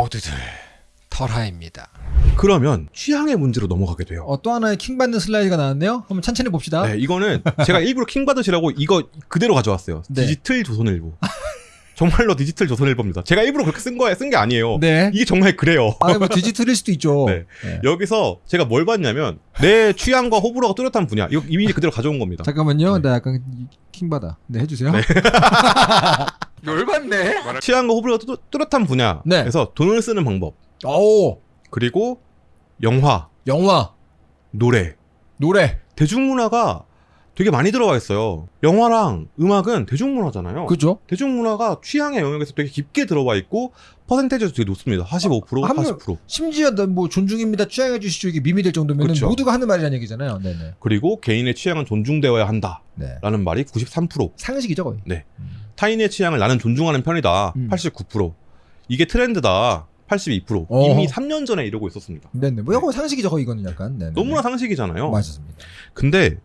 모두들 털하입니다. 그러면 취향의 문제로 넘어가게 돼요. 어, 또 하나의 킹 받는 슬라이드가 나왔네요. 한번 천천히 봅시다. 네, 이거는 제가 일부러 킹 받으시라고 이거 그대로 가져왔어요. 네. 디지털 조선일보. 정말로 디지털 조선일보입니다. 제가 일부러 그렇게 쓴 거에 쓴 게 아니에요. 네. 이게 정말 그래요. 아, 뭐 디지털일 수도 있죠. 네. 네. 여기서 제가 뭘 봤냐면 내 취향과 호불호가 뚜렷한 분야. 이거 이미 그대로 가져온 겁니다. 잠깐만요. 네. 나 약간 킹 받아. 네, 해주세요. 네. 열받네. 취향과 호불호가 뚜, 뚜렷한 분야. 네. 그래서 돈을 쓰는 방법. 오, 그리고 영화, 영화, 노래, 노래. 대중문화가 되게 많이 들어가 있어요. 영화랑 음악은 대중문화잖아요. 그죠? 대중문화가 취향의 영역에서 되게 깊게 들어와 있고 퍼센테이지도 되게 높습니다. 45%, 한 명- 40%. 심지어 나뭐 존중입니다. 취향해 주시죠. 이게 밈이 될 정도면 그쵸. 모두가 하는 말이라는 얘기잖아요. 네네. 그리고 개인의 취향은 존중되어야 한다라는 네. 말이 93%. 상식이죠 거의. 네. 음. 타인의 취향을 나는 존중하는 편이다. 음. 89%. 이게 트렌드다. 82%. 어허. 이미 3년 전에 이러고 있었습니다. 네네. 뭐 이거 상식이죠 거의 이거는 약간. 네네. 너무나 상식이잖아요. 맞습니다. 근데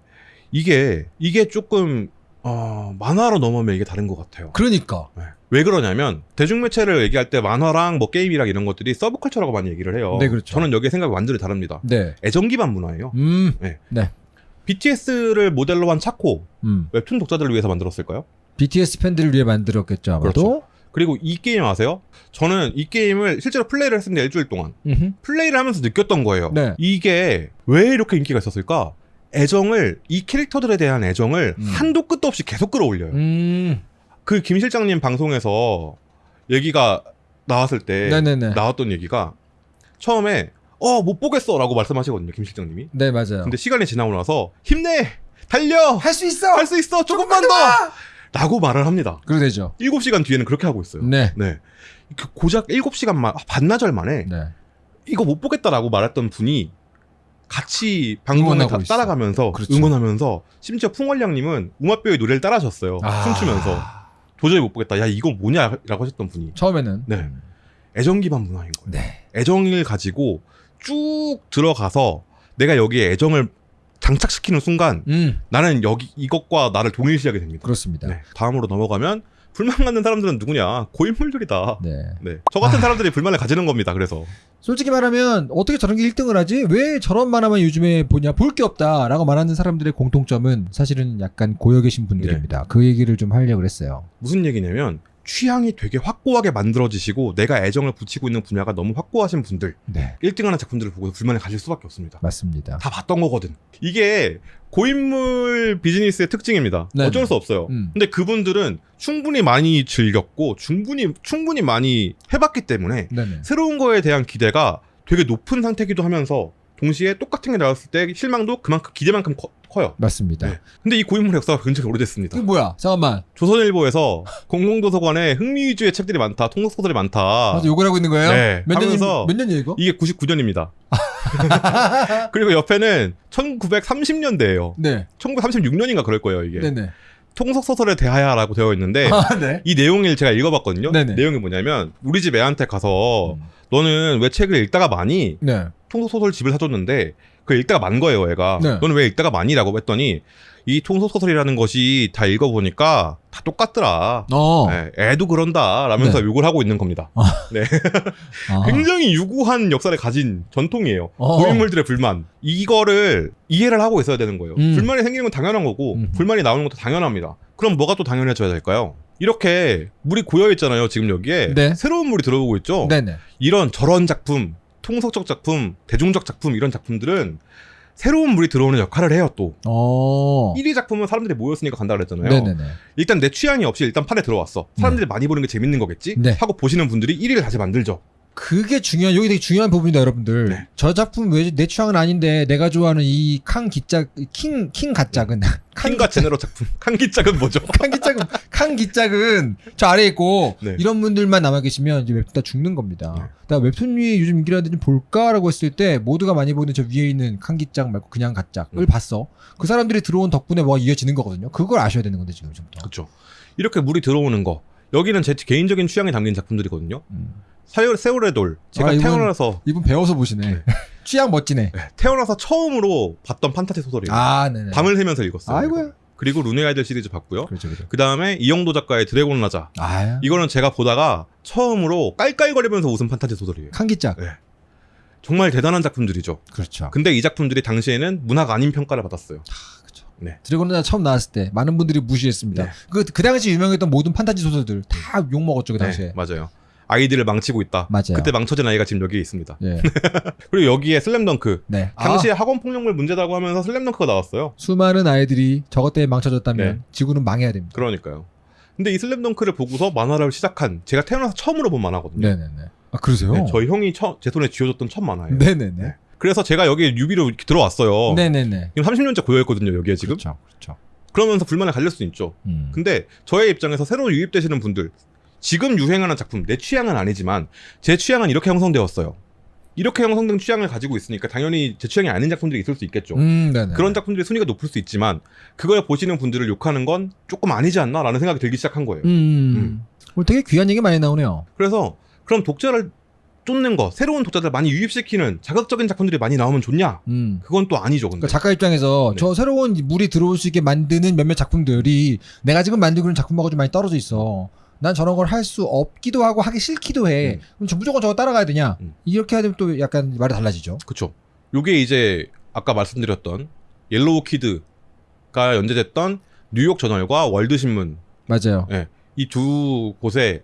이게 이게 조금 어, 만화로 넘어오면 이게 다른 것 같아요. 그러니까. 네. 왜 그러냐면 대중매체를 얘기할 때 만화랑 뭐 게임이랑 이런 것들이 서브컬처라고 많이 얘기를 해요. 네, 그렇죠. 저는 여기에 생각이 완전히 다릅니다. 네. 애정 기반 문화예요. 음. BTS를 모델로 한 차코 음. 웹툰 독자들을 위해서 만들었을까요? BTS 팬들을 위해 만들었겠죠 아마도. 그렇죠. 그리고 이 게임 아세요? 저는 이 게임을 실제로 플레이를 했습니다 일주일 동안 음흠. 플레이를 하면서 느꼈던 거예요. 네. 이게 왜 이렇게 인기가 있었을까? 애정을 이 캐릭터들에 대한 애정을 음. 한도 끝도 없이 계속 끌어올려요. 음. 그김 실장님 방송에서 얘기가 나왔을 때 네네네. 나왔던 얘기가 처음에 어 못 보겠어라고 말씀하시거든요 김 실장님이. 네 맞아요. 근데 시간이 지나고 나서 힘내 달려 할 수 있어. 할 수 있어 조금만 더 라고 말을 합니다. 그래 되죠. 7시간 뒤에는 그렇게 하고 있어요. 네. 네. 그 고작 7시간 만 반나절 만에 네. 이거 못 보겠다라고 말했던 분이 같이 응원하고 다. 따라가면서 그렇죠. 응원하면서 심지어 풍월량님은 우마뼈의 노래를 따라하셨어요. 아. 춤추면서 도저히 못 보겠다. 야 이거 뭐냐라고 하셨던 분이 처음에는. 네. 애정 기반 문화인 거예요. 네. 애정을 가지고 쭉 들어가서 내가 여기에 애정을 장착시키는 순간 음. 나는 여기 이것과 나를 동일시하게 됩니다. 그렇습니다. 네. 다음으로 넘어가면 불만 갖는 사람들은 누구냐? 고인물들이다. 네. 네. 저 같은 사람들이 불만을 가지는 겁니다. 그래서 솔직히 말하면 어떻게 저런 게 1등을 하지? 왜 저런 만화만 요즘에 보냐? 볼 게 없다라고 말하는 사람들의 공통점은 사실은 약간 고여 계신 분들입니다. 네. 그 얘기를 좀 하려고 그랬어요. 무슨 얘기냐면 취향이 되게 확고하게 만들어지시고 내가 애정을 붙이고 있는 분야가 너무 확고하신 분들 네. 1등하는 작품들을 보고 불만을 가질 수밖에 없습니다. 맞습니다. 다 봤던 거거든. 이게 고인물 비즈니스의 특징입니다. 네네. 어쩔 수 없어요. 음. 근데 그분들은 충분히 많이 즐겼고 충분히 충분히 많이 해봤기 때문에 네네. 새로운 거에 대한 기대가 되게 높은 상태기도 하면서 동시에 똑같은 게 나왔을 때 실망도 그만큼 기대만큼 커, 요 맞습니다. 네. 근데 이 고인물 역사가 굉장히 오래됐습니다. 이게 뭐야? 잠깐만. 조선일보에서 공공도서관에 흥미 위주의 책들이 많다, 통속소설이 많다. 나도 욕을 하고 있는 거예요? 네, 몇 년이 하면서 몇 년이에요 이거? 이게 99년입니다. 그리고 옆에는 1930년대예요. 네. 1936년인가 그럴 거예요, 이게. 네네. 통속 소설에 대하여라고 되어 있는데 아, 네. 이 내용을 제가 읽어봤거든요. 네네. 내용이 뭐냐면 우리 집 애한테 가서 음. 너는 왜 책을 읽다가 많이 네. 통속소설 집을 사줬는데 그걸 읽다가 만 거예요, 애가. 네. 너는 왜 읽다가 많이라고 했더니 이 통속소설이라는 것이 다 읽어보니까 다 똑같더라. 어. 네, 애도 그런다 라면서 네. 욕을 하고 있는 겁니다. 아. 굉장히 유구한 역사를 가진 전통이에요. 어. 고인물들의 불만. 이거를 이해를 하고 있어야 되는 거예요. 음. 불만이 생기는 건 당연한 거고 음. 불만이 나오는 것도 당연합니다. 그럼 뭐가 또 당연해져야 될까요? 이렇게 물이 고여 있잖아요. 지금 여기에 네. 새로운 물이 들어오고 있죠. 네네. 이런 저런 작품, 통속적 작품, 대중적 작품 이런 작품들은 새로운 물이 들어오는 역할을 해요. 또 어. 1위 작품은 사람들이 모였으니까 간다 그랬잖아요. 네네네. 일단 내 취향이 없이 일단 판에 들어왔어. 사람들이 많이 보는 게 재밌는 거겠지? 네. 하고 보시는 분들이 1위를 다시 만들죠. 그게 중요한 여기 되게 중요한 부분이다 여러분들. 네. 저 작품 왜 내 취향은 아닌데 내가 좋아하는 이칸 기짝 킹킹 가짝은 칸과 제네러 작품. 칸기짝은 뭐죠? 칸 기짝은 칸 기짝은 저 아래 에 있고 네. 이런 분들만 남아 계시면 이제 웹툰 다 죽는 겁니다. 네. 나 웹툰이 요즘 인기라는데 좀 볼까라고 했을 때 모두가 많이 보는 저 위에 있는 칸 기짝 말고 그냥 가짝을 음. 봤어. 그 사람들이 들어온 덕분에 뭐가 이어지는 거거든요. 그걸 아셔야 되는 건데 지금부터. 그렇죠. 이렇게 물이 들어오는 거. 여기는 제 개인적인 취향이 담긴 작품들이거든요. 음. 사열 세월의 돌. 제가 아, 이건- 태어나서 이분 배워서 보시네. 네. 취향 멋지네. 네, 태어나서 처음으로 봤던 판타지 소설이에요. 아, 네네. 밤을 새면서 읽었어요. 아이고야. 그리고 룬의 아이들 시리즈 봤고요. 그렇죠, 그렇죠. 그 다음에 이영도 작가의 드래곤 라자. 아, 이거는 제가 보다가 처음으로 깔깔거리면서 웃은 판타지 소설이에요. 칸기짝. 정말 대단한 작품들이죠. 그렇죠. 근데 이 작품들이 당시에는 문학 아닌 평가를 받았어요. 그렇죠. 네. 드래곤 처음 나왔을 때 많은 분들이 무시했습니다. 네. 그, 그 당시 유명했던 모든 판타지 소설들 다 욕 먹었죠 그 당시에. 네, 맞아요. 아이들을 망치고 있다. 맞아요. 그때 망쳐진 아이가 지금 여기에 있습니다. 예. 그리고 여기에 슬램덩크. 네. 당시에 아, 학원 폭력물 문제다고 하면서 슬램덩크가 나왔어요. 수많은 아이들이 저것 때문에 망쳐졌다면 네. 지구는 망해야 됩니다. 그러니까요. 근데 이 슬램덩크를 보고서 만화를 시작한 제가 태어나서 처음으로 본 만화거든요. 네네네. 아 그러세요? 네, 저희 형이 처, 제 손에 쥐어줬던 첫 만화예요. 네네네. 네. 그래서 제가 여기에 뉴비로 들어왔어요. 네네네. 지금 30년째 고여있거든요, 여기에 지금. 그렇죠. 그렇죠. 그러면서 불만을 가릴 수 있죠. 음. 근데 저의 입장에서 새로 유입되시는 분들, 지금 유행하는 작품, 내 취향은 아니지만 제 취향은 이렇게 형성되었어요. 이렇게 형성된 취향을 가지고 있으니까 당연히 제 취향이 아닌 작품들이 있을 수 있겠죠. 음. 그런 작품들의 순위가 높을 수 있지만 그걸 보시는 분들을 욕하는 건 조금 아니지 않나라는 생각이 들기 시작한 거예요. 음. 오늘 되게 귀한 얘기 많이 나오네요. 그래서 그럼 독자를 쫓는 거, 새로운 독자들 많이 유입시키는 자극적인 작품들이 많이 나오면 좋냐? 음. 그건 또 아니죠. 근데. 그러니까 작가 입장에서 네. 저 새로운 물이 들어올 수 있게 만드는 몇몇 작품들이 내가 지금 만들고 있는 작품하고 좀 많이 떨어져 있어. 난 저런 걸 할 수 없기도 하고 하기 싫기도 해. 음. 그럼 저 무조건 저거 따라가야 되냐? 음. 이렇게 하면 또 약간 말이 달라지죠. 그쵸. 요게 이제 아까 말씀드렸던 옐로우 키드가 연재됐던 뉴욕 저널과 월드 신문 맞아요. 이 두 곳의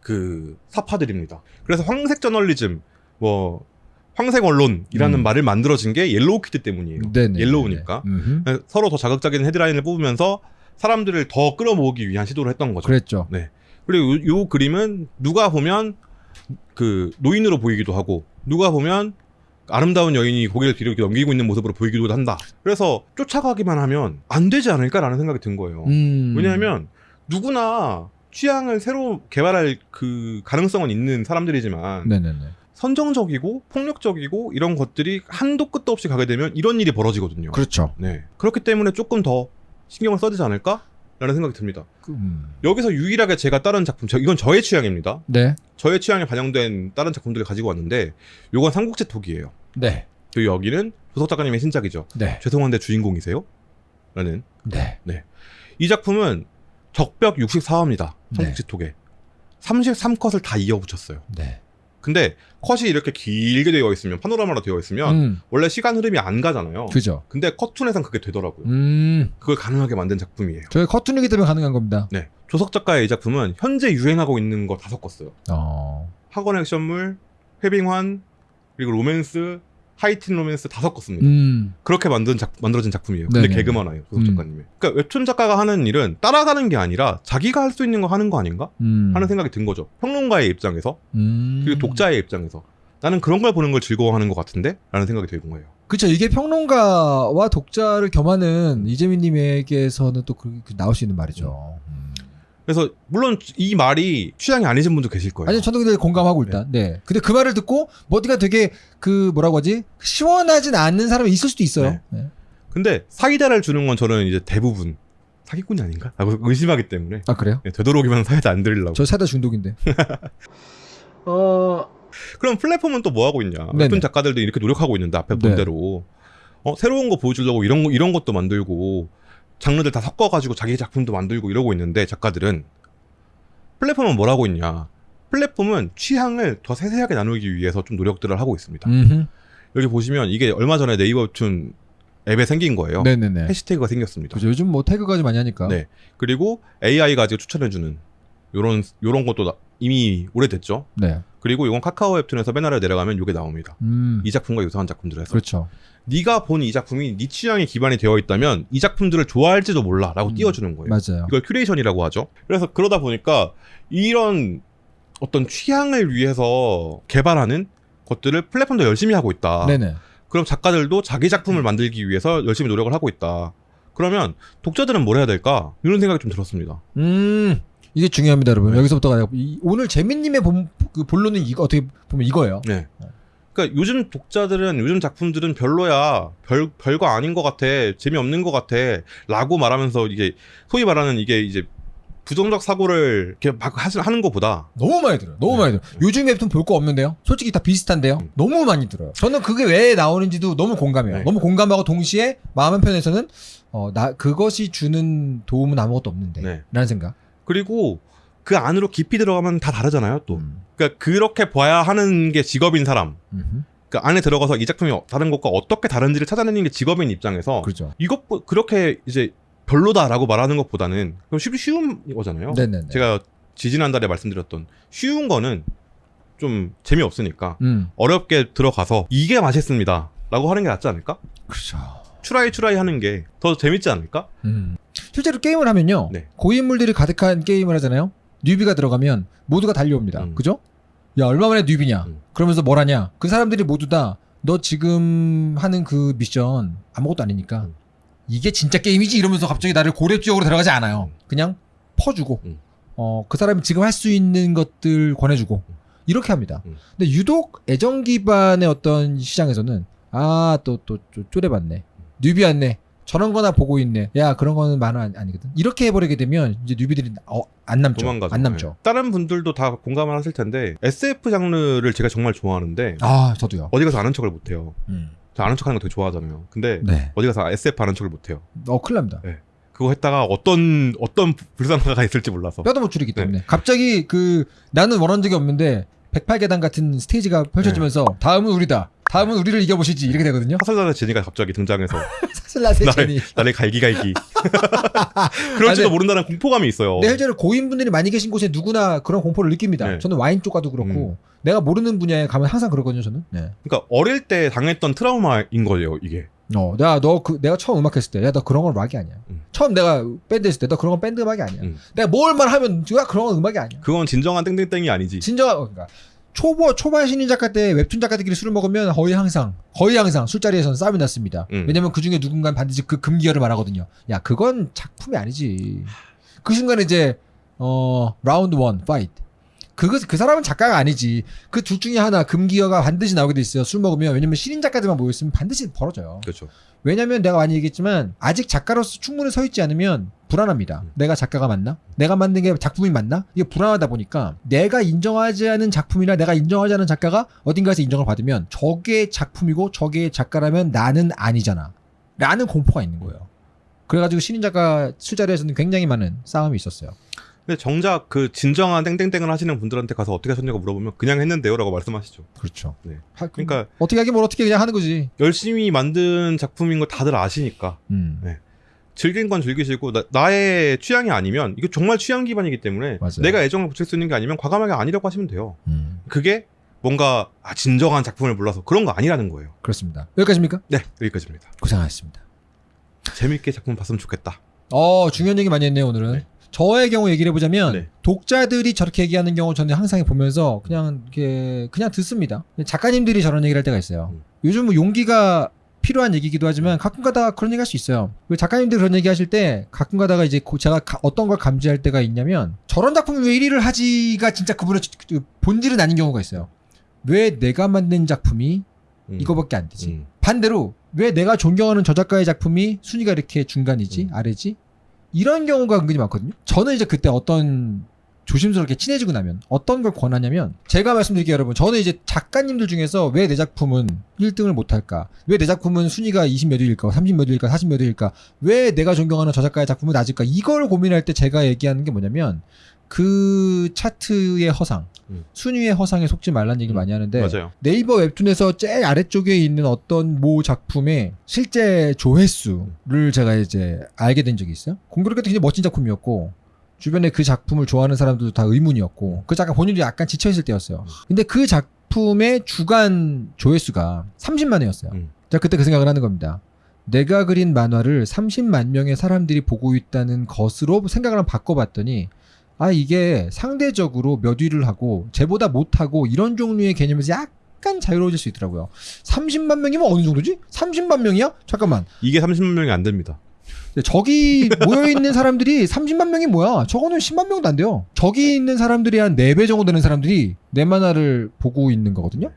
그 삽화들입니다. 그래서 황색 저널리즘, 뭐 황색 언론이라는 음. 말을 만들어진 게 옐로우 키드 때문이에요. 네네. yellow니까. 서로 더 자극적인 헤드라인을 뽑으면서 사람들을 더 끌어모으기 위한 시도를 했던 거죠. 그랬죠. 그리고 요, 요 그림은 누가 보면 그 노인으로 보이기도 하고 누가 보면 아름다운 여인이 고개를 뒤로 이렇게 넘기고 있는 모습으로 보이기도 한다. 그래서 쫓아가기만 하면 안 되지 않을까라는 생각이 든 거예요. 음. 왜냐하면 누구나 취향을 새로 개발할 그 가능성은 있는 사람들이지만 네네네. 선정적이고 폭력적이고 이런 것들이 한도 끝도 없이 가게 되면 이런 일이 벌어지거든요. 그렇죠. 네. 그렇기 때문에 조금 더 신경을 써야 되지 않을까? 라는 생각이 듭니다. 그, 음. 여기서 유일하게 제가 다른 작품, 저- 이건 저의 취향입니다. 네. 저의 취향에 반영된 다른 작품들을 가지고 왔는데, 요건 삼국지 톡이에요. 네. 그리고 여기는 조석 작가님의 신작이죠. 네. 죄송한데 주인공이세요? 라는. 네. 이 작품은 적벽 64화입니다. 네. 삼국지 톡에. 33컷을 다 이어붙였어요. 네. 근데 컷이 이렇게 길게 되어 있으면, 파노라마로 되어 있으면, 음. 원래 시간 흐름이 안 가잖아요. 그죠. 근데 컷툰에선 그게 되더라고요. 음. 그걸 가능하게 만든 작품이에요. 저희 커튼이기 때문에 가능한 겁니다. 네. 조석 작가의 이 작품은 현재 유행하고 있는 거 다 섞었어요. 어. 학원 액션물, 회빙환, 그리고 로맨스, 하이틴 로맨스 다 섞었습니다. 음. 그렇게 만든 작, 만들어진 작품이에요. 근데 네네. 개그 만화예요, 조석 음. 작가님이. 그러니까 웹툰 작가가 하는 일은 따라가는 게 아니라 자기가 할 수 있는 거 하는 거 아닌가? 음. 하는 생각이 든 거죠. 평론가의 입장에서, 음. 그리고 독자의 입장에서. 나는 그런 걸 보는 걸 즐거워하는 것 같은데? 라는 생각이 든 거예요. 그렇죠. 이게 평론가와 독자를 겸하는 이재민님에게서는 또 그, 그 나올 수 있는 말이죠. 음. 그래서, 물론 이 말이 취향이 아니신 분도 계실 거예요. 아니 저도 근데 공감하고 일단. 네. 근데 그 말을 듣고 머디가 되게 그 뭐라고 하지 시원하진 않는 사람이 있을 수도 있어요. 네. 네. 근데 사이다를 주는 건 저는 이제 대부분 사기꾼이 아닌가? 라고 의심하기 때문에. 아 그래요? 네, 되도록이면 사이다 안 드리려고. 저 사다 중독인데. 어. 그럼 플랫폼은 또 뭐 하고 있냐? 웹툰 작가들도 이렇게 노력하고 있는데 앞에 본 네. 대로 어, 새로운 거 보여주려고 이런 거 이런 것도 만들고 장르들 다 섞어가지고 자기 작품도 만들고 이러고 있는데 작가들은 플랫폼은 뭘 하고 있냐? 플랫폼은 취향을 더 세세하게 나누기 위해서 좀 노력들을 하고 있습니다. 음. 여기 보시면 이게 얼마 전에 네이버 웹툰 앱에 생긴 거예요. 네네네. 해시태그가 생겼습니다. 그죠. 요즘 뭐 태그까지 많이 하니까. 네. 그리고 AI가 아직 추천해주는 요런 요런 것도 나- 이미 오래됐죠. 네. 그리고 이건 카카오 웹툰에서 맨 아래 내려가면 이게 나옵니다. 음. 이 작품과 유사한 작품들에서 그렇죠. 네가 본 이 작품이 네 취향에 기반이 되어 있다면 이 작품들을 좋아할지도 몰라라고 음, 띄워주는 거예요. 맞아요. 이걸 큐레이션이라고 하죠. 그래서 그러다 보니까 이런 어떤 취향을 위해서 개발하는 것들을 플랫폼도 열심히 하고 있다. 네네. 그럼 작가들도 자기 작품을 만들기 위해서 열심히 노력을 하고 있다. 그러면 독자들은 뭘 해야 될까? 이런 생각이 좀 들었습니다. 음. 이게 중요합니다, 여러분. 네. 여기서부터가 이- 오늘 재민님의 본, 그 본론은 이거 어떻게 보면 이거예요. 네. 그러니까 요즘 독자들은 요즘 작품들은 별로야 별 별거 아닌 것 같아 재미없는 것 같아라고 말하면서 이게 소위 말하는 이게 이제 부정적 사고를 이렇게 막 하- 하는 것보다 너무 많이 들어요. 너무 네. 많이 들어요. 요즘 웹툰 볼 거 없는데요. 솔직히 다 비슷한데요. 음. 너무 많이 들어요. 저는 그게 왜 나오는지도 너무 공감해요. 네. 너무 공감하고 동시에 마음 한편에서는 어, 나 그것이 주는 도움은 아무것도 없는데 네. 라는 생각. 그리고 그 안으로 깊이 들어가면 다 다르잖아요. 또 음. 그러니까 그렇게 봐야 하는 게 직업인 사람. 음흠. 그 안에 들어가서 이 작품이 다른 것과 어떻게 다른지를 찾아내는 게 직업인 입장에서 그렇죠. 이것 그렇게 이제 별로다라고 말하는 것보다는 그럼 쉽 쉬운 거잖아요. 네네네. 제가 지지난달에 말씀드렸던 쉬운 거는 좀 재미없으니까 음. 어렵게 들어가서 이게 맛있습니다라고 하는 게 낫지 않을까? 그렇죠. 추라이 추라이 하는 게 더 재밌지 않을까? 음. 실제로 게임을 하면요. 네. 고인물들이 가득한 게임을 하잖아요. 뉴비가 들어가면 모두가 달려옵니다. 음. 그죠? 야, 얼마 만에 뉴비냐? 음. 그러면서 뭘 하냐? 그 사람들이 모두 다 너 지금 하는 그 미션 아무것도 아니니까 음. 이게 진짜 게임이지 이러면서 갑자기 나를 고래 지역으로 들어가지 않아요. 음. 그냥 퍼주고 음. 어, 그 사람이 지금 할 수 있는 것들 권해주고 이렇게 합니다. 음. 근데 유독 애정 기반의 어떤 시장에서는 아 또 또 쪼래봤네 뉴비 왔네 저런 거나 보고 있네 야 그런 거는 만화 아니- 아니거든 이렇게 해버리게 되면 이제 뉴비들이 어, 안 남죠 도망가죠. 안 남죠 네. 다른 분들도 다 공감을 하실 텐데 SF 장르를 제가 정말 좋아하는데 아 저도요 어디 가서 아는 척을 못해요. 음. 저 아는 척하는 거 되게 좋아하잖아요. 근데 네. 어디 가서 SF 아는 척을 못해요. 어 큰일 납니다 그거 했다가 어떤 어떤 불상사가 있을지 몰라서. 뼈도 못 줄이기 네. 때문에 갑자기 그 나는 원한 적이 없는데 108계단 같은 스테이지가 펼쳐지면서 네. 다음은 우리다 다음은 우리를 이겨보시지 이렇게 되거든요 사슬단의 제니가 갑자기 등장해서 사슬라세 나를 제니 나를 갈기갈기. 그럴지도 아, 네. 모른다는 공포감이 있어요. 네, 실제로 고인분들이 많이 계신 곳에 누구나 그런 공포를 느낍니다. 네. 저는 와인 쪽 가도 그렇고 내가 모르는 분야에 가면 항상 그러거든요. 저는. 네. 그러니까 어릴 때 당했던 트라우마인 거예요, 이게. 어, 내가 너 그 내가 처음 음악 했을 때, 야 너 그런 건 음악이 아니야. 음. 처음 내가 밴드 했을 때, 너 그런 건 밴드 음악이 아니야. 음. 내가 뭘만 하면 야 그런 건 음악이 아니야. 그건 진정한 땡땡땡이 아니지. 진정한 그러니까 초보 초반 신인 작가 때 웹툰 작가들끼리 술을 먹으면 거의 항상 거의 항상 술자리에서는 싸움이 났습니다. 음. 왜냐면 그 중에 누군가는 반드시 그 금기어를 말하거든요. 야 그건 작품이 아니지. 그 순간에 이제 어 round one fight. 그거 그 사람은 작가가 아니지. 그 둘 중에 하나 금기어가 반드시 나오게 돼 있어요. 술 먹으면 왜냐면 신인 작가들만 모여 있으면 반드시 벌어져요. 그렇죠. 왜냐면 내가 많이 얘기했지만 아직 작가로서 충분히 서 있지 않으면 불안합니다. 음. 내가 작가가 맞나? 내가 만든 게 작품이 맞나? 이게 불안하다 보니까 내가 인정하지 않은 작품이나 내가 인정하지 않은 작가가 어딘가에서 인정을 받으면 저게 작품이고 저게 작가라면 나는 아니잖아. 라는 공포가 있는 거예요. 그래가지고 신인 작가 술자리에서는 굉장히 많은 싸움이 있었어요. 근데 정작 그 진정한 땡땡땡을 하시는 분들한테 가서 어떻게 하셨냐고 물어보면 그냥 했는데요라고 말씀하시죠. 그렇죠. 네. 하- 그- 그러니까 어떻게 하긴 뭘 어떻게 그냥 하는 거지. 열심히 만든 작품인 걸 다들 아시니까 음. 네. 즐긴 건 즐기시고 나, 의 취향이 아니면 이거 정말 취향 기반이기 때문에 맞아요. 내가 애정을 붙일 수 있는 게 아니면 과감하게 아니라고 하시면 돼요. 음. 그게 뭔가 아, 진정한 작품을 몰라서 그런 거 아니라는 거예요. 그렇습니다. 여기까지입니까? 네 여기까지입니다. 고생하셨습니다. 재밌게 작품 봤으면 좋겠다. 어, 중요한 얘기 많이 했네요, 오늘은. 네. 저의 경우 얘기를 해보자면, 네. 독자들이 저렇게 얘기하는 경우 저는 항상 보면서 그냥, 이렇게, 그냥 듣습니다. 작가님들이 저런 얘기를 할 때가 있어요. 음. 요즘 뭐 용기가 필요한 얘기기도 하지만 가끔 가다가 그런 얘기 할 수 있어요. 그 작가님들 그런 얘기 하실 때 가끔 가다가 이제 고- 제가 가- 어떤 걸 감지할 때가 있냐면 저런 작품이 왜 1위를 하지가 진짜 그분의 그 본질은 아닌 경우가 있어요. 왜 내가 만든 작품이 음. 이거밖에 안 되지? 음. 반대로 왜 내가 존경하는 저 작가의 작품이 순위가 이렇게 중간이지 음. 아래지 이런 경우가 은근히 많거든요. 저는 이제 그때 어떤 조심스럽게 친해지고 나면 어떤 걸 권하냐면 제가 말씀드릴게요 여러분. 저는 이제 작가님들 중에서 왜 내 작품은 1등을 못할까? 왜 내 작품은 순위가 20몇 위일까? 30몇 위일까? 40몇 위일까? 왜 내가 존경하는 저 작가의 작품은 낮을까? 이걸 고민할 때 제가 얘기하는 게 뭐냐면 그 차트의 허상 음. 순위의 허상에 속지 말라는 얘기를 음. 많이 하는데 맞아요. 네이버 웹툰에서 제일 아래쪽에 있는 어떤 모 작품의 실제 조회수를 제가 이제 알게 된 적이 있어요. 공교롭게 굉장히 멋진 작품이었고 주변에 그 작품을 좋아하는 사람들도 다 의문이었고 그 작가 본인도 약간 지쳐있을 때였어요. 근데 그 작품의 주간 조회수가 30만 회였어요. 음. 제가 그때 그 생각을 하는 겁니다. 내가 그린 만화를 30만 명의 사람들이 보고 있다는 것으로 생각을 한번 바꿔봤더니 아 이게 상대적으로 몇 위를 하고 쟤보다 못하고 이런 종류의 개념에서 약간 자유로워질 수 있더라고요. 30만 명이면 어느 정도지? 30만 명이야? 잠깐만. 이게 30만 명이 안 됩니다. 저기 모여있는 사람들이 30만 명이 뭐야? 저거는 10만 명도 안 돼요. 저기 있는 사람들이 한 4배 정도 되는 사람들이 내 만화를 보고 있는 거거든요?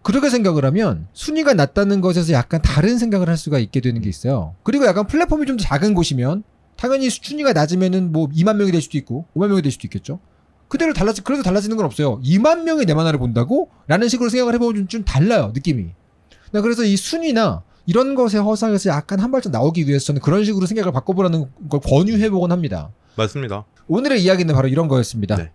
그렇게 생각을 하면 순위가 낮다는 것에서 약간 다른 생각을 할 수가 있게 되는 게 있어요. 그리고 약간 플랫폼이 좀더 작은 곳이면 당연히 순위가 낮으면은 뭐 2만 명이 될 수도 있고 5만 명이 될 수도 있겠죠. 그대로 달라지 그래도 달라지는 건 없어요. 2만 명이 내 만화를 본다고? 라는 식으로 생각을 해보면 좀 달라요 느낌이. 나 그래서 이 순위나 이런 것의 허상에서 약간 한 발짝 나오기 위해서 저는 그런 식으로 생각을 바꿔보라는 걸 권유해보곤 합니다. 맞습니다. 오늘의 이야기는 바로 이런 거였습니다. 네.